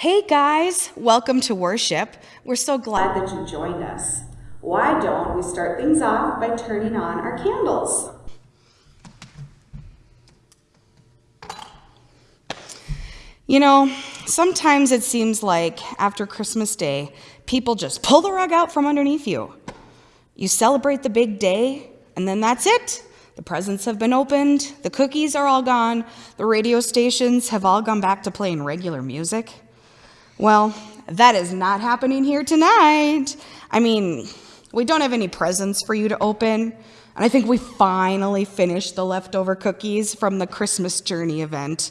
Hey guys, welcome to worship. We're so glad that you joined us. Why don't we start things off by turning on our candles? You know, sometimes it seems like after Christmas Day, people just pull the rug out from underneath you. You celebrate the big day, and then that's it. The presents have been opened, the cookies are all gone, the radio stations have all gone back to playing regular music. Well, that is not happening here tonight. I mean, we don't have any presents for you to open, and I think we finally finished the leftover cookies from the Christmas Journey event.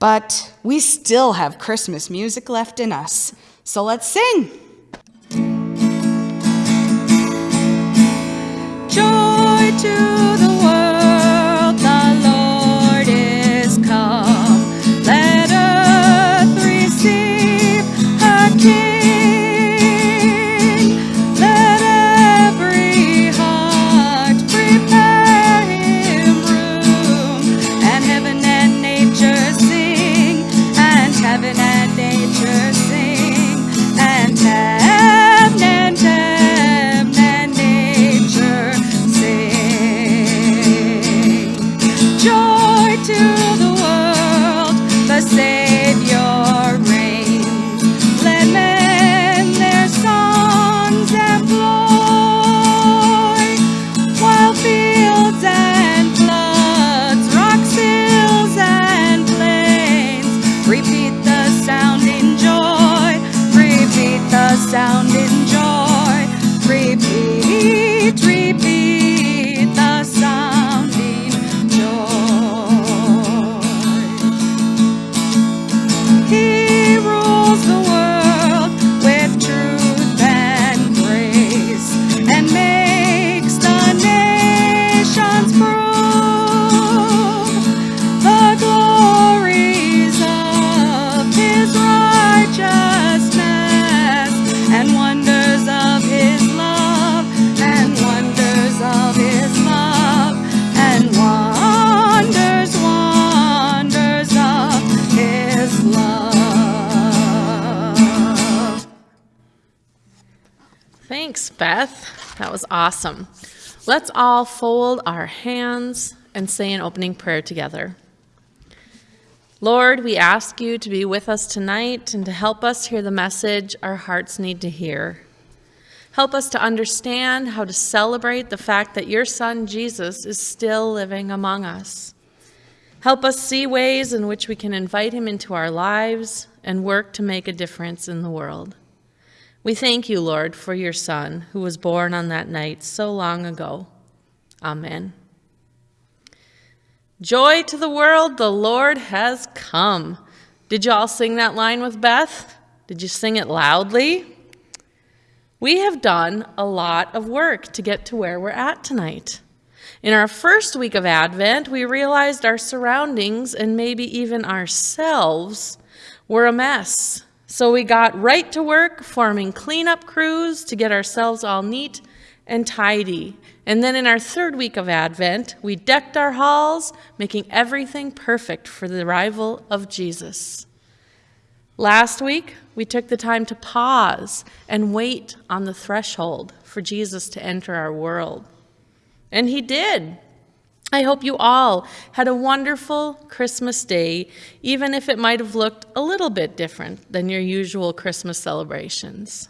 But we still have Christmas music left in us. So let's sing. Joy to the the Beth. That was awesome. Let's all fold our hands and say an opening prayer together. Lord, we ask you to be with us tonight and to help us hear the message our hearts need to hear. Help us to understand how to celebrate the fact that your son Jesus is still living among us. Help us see ways in which we can invite him into our lives and work to make a difference in the world. We thank you, Lord, for your Son, who was born on that night so long ago. Amen. Joy to the world, the Lord has come. Did you all sing that line with Beth? Did you sing it loudly? We have done a lot of work to get to where we're at tonight. In our first week of Advent, we realized our surroundings and maybe even ourselves were a mess. So we got right to work forming cleanup crews to get ourselves all neat and tidy. And then in our third week of Advent, we decked our halls, making everything perfect for the arrival of Jesus. Last week, we took the time to pause and wait on the threshold for Jesus to enter our world. And he did. I hope you all had a wonderful Christmas day, even if it might have looked a little bit different than your usual Christmas celebrations.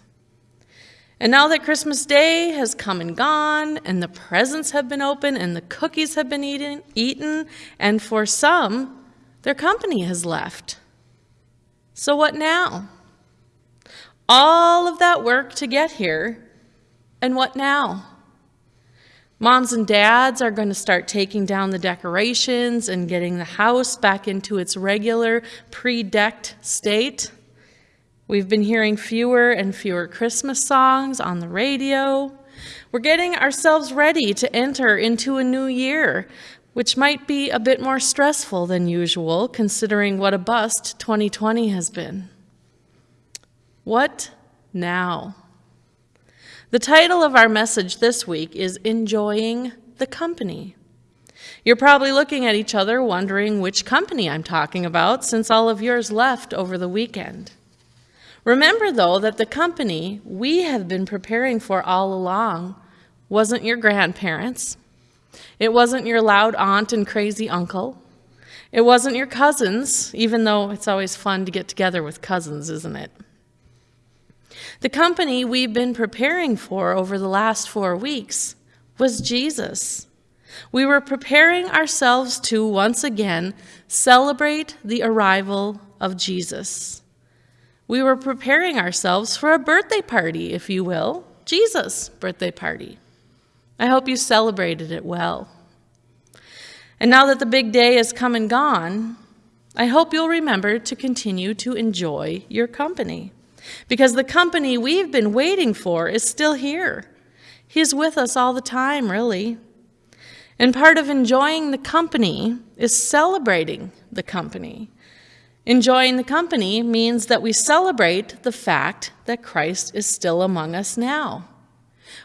And now that Christmas Day has come and gone, and the presents have been opened, and the cookies have been eaten, eaten, and for some, their company has left. So what now? All of that work to get here, and what now? Moms and dads are going to start taking down the decorations and getting the house back into its regular pre-decked state. We've been hearing fewer and fewer Christmas songs on the radio. We're getting ourselves ready to enter into a new year, which might be a bit more stressful than usual considering what a bust 2020 has been. What now? The title of our message this week is Enjoying the Company. You're probably looking at each other wondering which company I'm talking about since all of yours left over the weekend. Remember, though, that the company we have been preparing for all along wasn't your grandparents. It wasn't your loud aunt and crazy uncle. It wasn't your cousins, even though it's always fun to get together with cousins, isn't it? The company we've been preparing for over the last four weeks was Jesus. We were preparing ourselves to once again celebrate the arrival of Jesus. We were preparing ourselves for a birthday party, if you will, Jesus' birthday party. I hope you celebrated it well. And now that the big day is come and gone, I hope you'll remember to continue to enjoy your company. Because the company we've been waiting for is still here. He's with us all the time, really. And part of enjoying the company is celebrating the company. Enjoying the company means that we celebrate the fact that Christ is still among us now.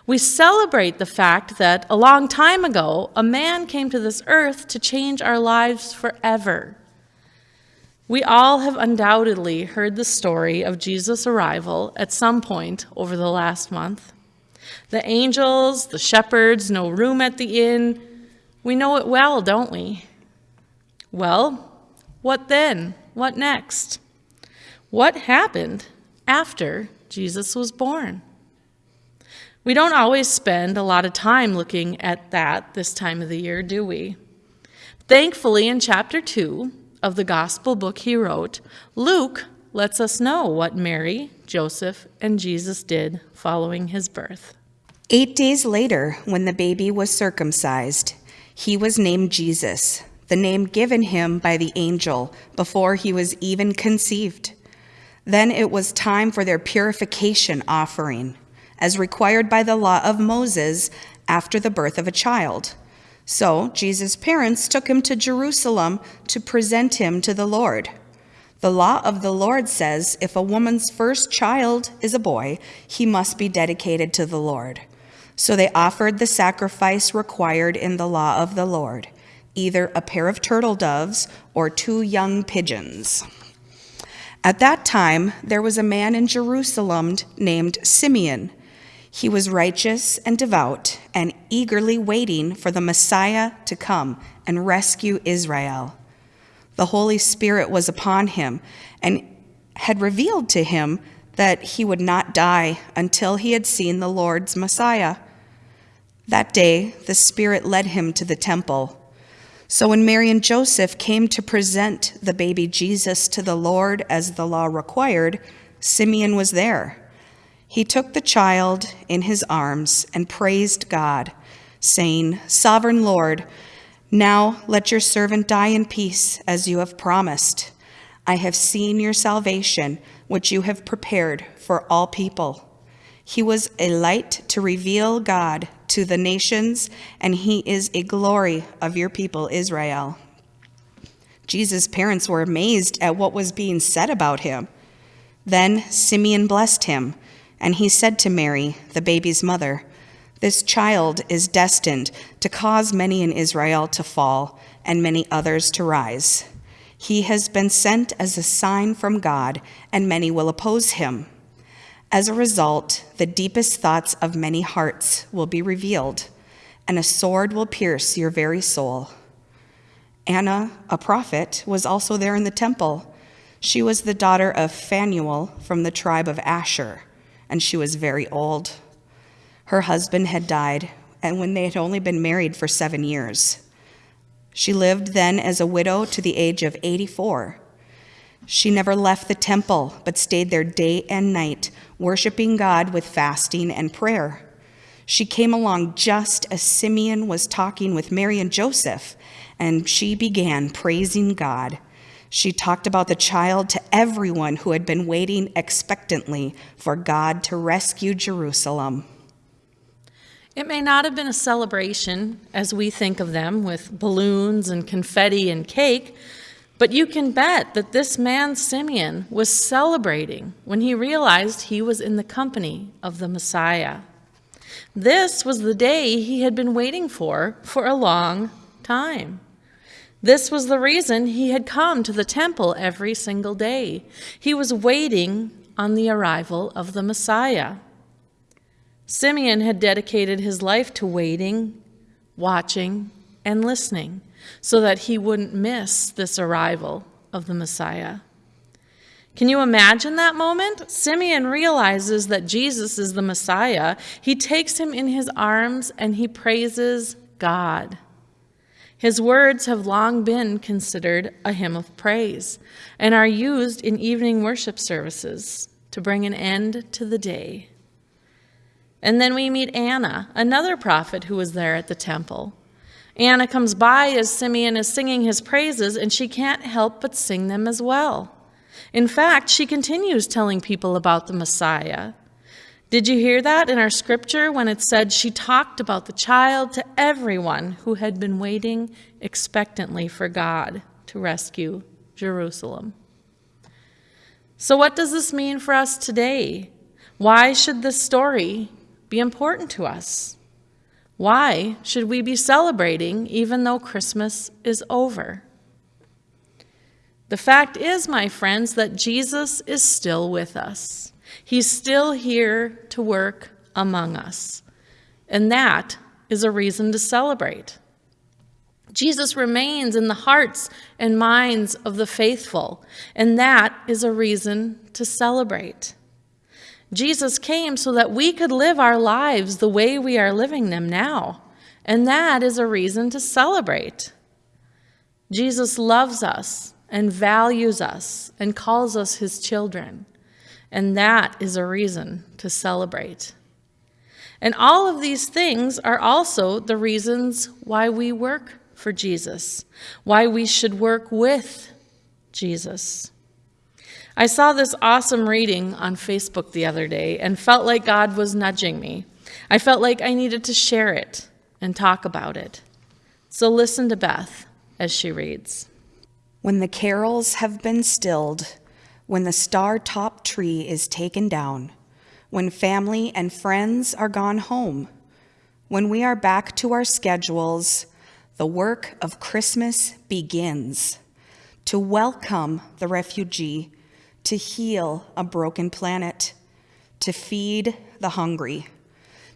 We celebrate the fact that a long time ago, a man came to this earth to change our lives forever. We all have undoubtedly heard the story of Jesus' arrival at some point over the last month. The angels, the shepherds, no room at the inn. We know it well, don't we? Well, what then? What next? What happened after Jesus was born? We don't always spend a lot of time looking at that this time of the year, do we? Thankfully, in chapter 2, of the gospel book he wrote, Luke lets us know what Mary, Joseph, and Jesus did following his birth. Eight days later, when the baby was circumcised, he was named Jesus, the name given him by the angel before he was even conceived. Then it was time for their purification offering, as required by the law of Moses after the birth of a child. So Jesus' parents took him to Jerusalem to present him to the Lord. The law of the Lord says if a woman's first child is a boy, he must be dedicated to the Lord. So they offered the sacrifice required in the law of the Lord either a pair of turtle doves or two young pigeons. At that time, there was a man in Jerusalem named Simeon he was righteous and devout and eagerly waiting for the Messiah to come and rescue Israel. The Holy Spirit was upon him and had revealed to him that he would not die until he had seen the Lord's Messiah. That day, the Spirit led him to the temple. So when Mary and Joseph came to present the baby Jesus to the Lord as the law required, Simeon was there. He took the child in his arms and praised God, saying, Sovereign Lord, now let your servant die in peace as you have promised. I have seen your salvation, which you have prepared for all people. He was a light to reveal God to the nations, and he is a glory of your people, Israel. Jesus' parents were amazed at what was being said about him. Then Simeon blessed him and he said to Mary, the baby's mother, This child is destined to cause many in Israel to fall and many others to rise. He has been sent as a sign from God, and many will oppose him. As a result, the deepest thoughts of many hearts will be revealed, and a sword will pierce your very soul. Anna, a prophet, was also there in the temple. She was the daughter of Phanuel from the tribe of Asher and she was very old. Her husband had died, and when they had only been married for seven years. She lived then as a widow to the age of 84. She never left the temple, but stayed there day and night, worshiping God with fasting and prayer. She came along just as Simeon was talking with Mary and Joseph, and she began praising God. She talked about the child to everyone who had been waiting expectantly for God to rescue Jerusalem. It may not have been a celebration as we think of them with balloons and confetti and cake, but you can bet that this man, Simeon, was celebrating when he realized he was in the company of the Messiah. This was the day he had been waiting for for a long time. This was the reason he had come to the temple every single day. He was waiting on the arrival of the Messiah. Simeon had dedicated his life to waiting, watching, and listening so that he wouldn't miss this arrival of the Messiah. Can you imagine that moment? Simeon realizes that Jesus is the Messiah. He takes him in his arms and he praises God. His words have long been considered a hymn of praise and are used in evening worship services to bring an end to the day. And then we meet Anna, another prophet who was there at the temple. Anna comes by as Simeon is singing his praises, and she can't help but sing them as well. In fact, she continues telling people about the Messiah. Did you hear that in our scripture when it said she talked about the child to everyone who had been waiting expectantly for God to rescue Jerusalem? So, what does this mean for us today? Why should this story be important to us? Why should we be celebrating even though Christmas is over? The fact is, my friends, that Jesus is still with us. He's still here to work among us. And that is a reason to celebrate. Jesus remains in the hearts and minds of the faithful, and that is a reason to celebrate. Jesus came so that we could live our lives the way we are living them now, and that is a reason to celebrate. Jesus loves us and values us and calls us his children. And that is a reason to celebrate. And all of these things are also the reasons why we work for Jesus, why we should work with Jesus. I saw this awesome reading on Facebook the other day and felt like God was nudging me. I felt like I needed to share it and talk about it. So listen to Beth as she reads. When the carols have been stilled, when the star topped tree is taken down, when family and friends are gone home, when we are back to our schedules, the work of Christmas begins to welcome the refugee, to heal a broken planet, to feed the hungry,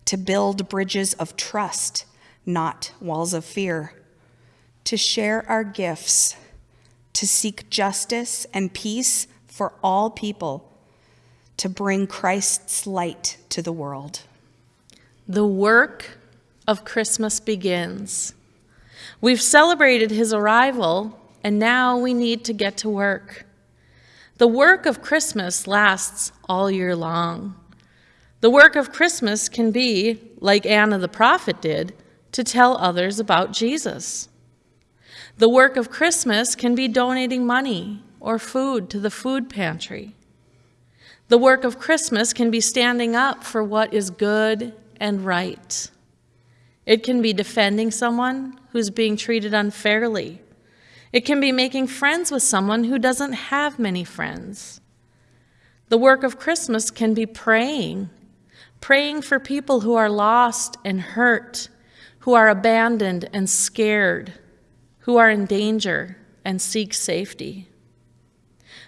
to build bridges of trust, not walls of fear, to share our gifts to seek justice and peace for all people, to bring Christ's light to the world. The work of Christmas begins. We've celebrated his arrival, and now we need to get to work. The work of Christmas lasts all year long. The work of Christmas can be, like Anna the prophet did, to tell others about Jesus. The work of Christmas can be donating money or food to the food pantry. The work of Christmas can be standing up for what is good and right. It can be defending someone who's being treated unfairly. It can be making friends with someone who doesn't have many friends. The work of Christmas can be praying, praying for people who are lost and hurt, who are abandoned and scared who are in danger and seek safety.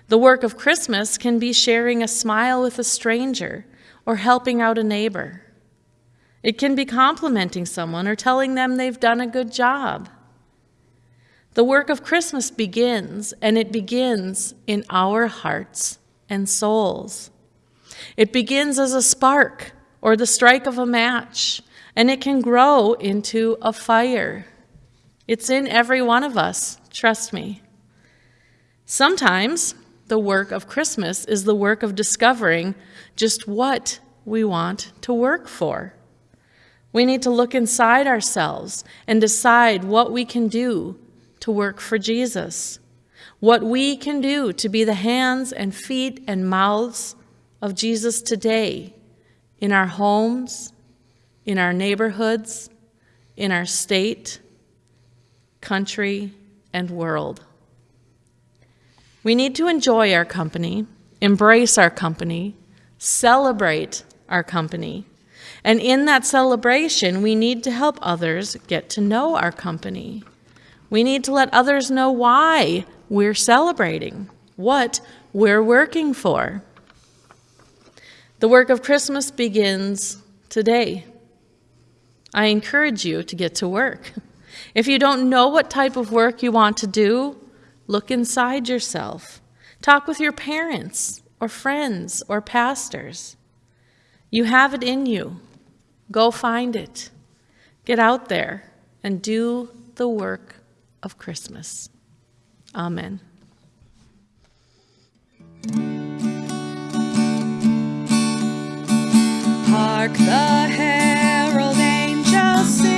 The work of Christmas can be sharing a smile with a stranger or helping out a neighbor. It can be complimenting someone or telling them they've done a good job. The work of Christmas begins, and it begins in our hearts and souls. It begins as a spark or the strike of a match, and it can grow into a fire. It's in every one of us, trust me. Sometimes the work of Christmas is the work of discovering just what we want to work for. We need to look inside ourselves and decide what we can do to work for Jesus, what we can do to be the hands and feet and mouths of Jesus today in our homes, in our neighborhoods, in our state country, and world. We need to enjoy our company, embrace our company, celebrate our company. And in that celebration, we need to help others get to know our company. We need to let others know why we're celebrating, what we're working for. The work of Christmas begins today. I encourage you to get to work. If you don't know what type of work you want to do, look inside yourself. Talk with your parents or friends or pastors. You have it in you. Go find it. Get out there and do the work of Christmas. Amen. Hark the herald angels sing,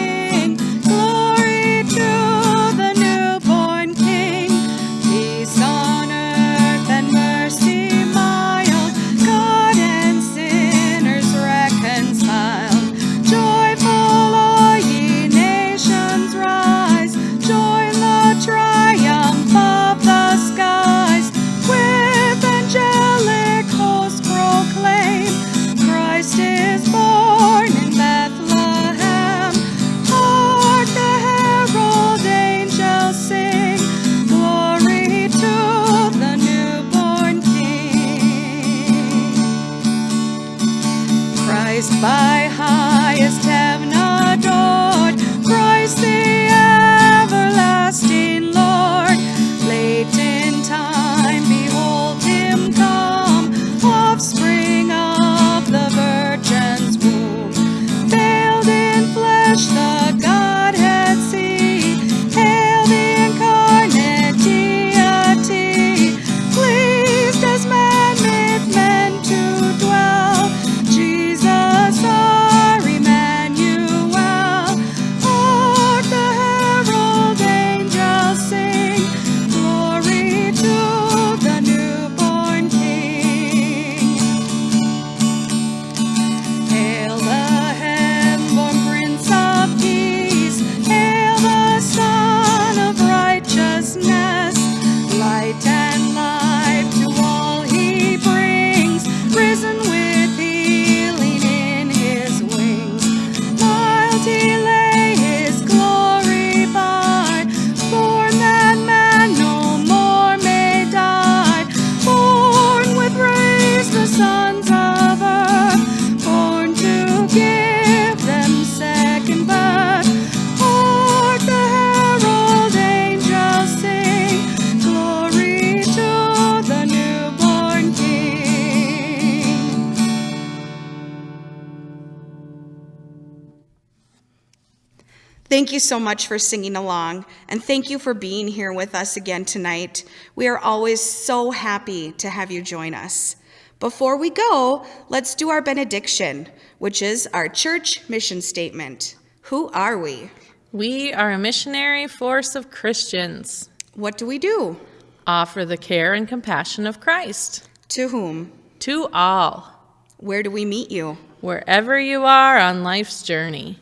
Thank you so much for singing along, and thank you for being here with us again tonight. We are always so happy to have you join us. Before we go, let's do our benediction, which is our church mission statement. Who are we? We are a missionary force of Christians. What do we do? Offer the care and compassion of Christ To whom? to all, Where do we meet you? wherever you are on life's journey.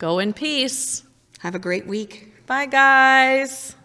Go in peace. Have a great week. Bye, guys.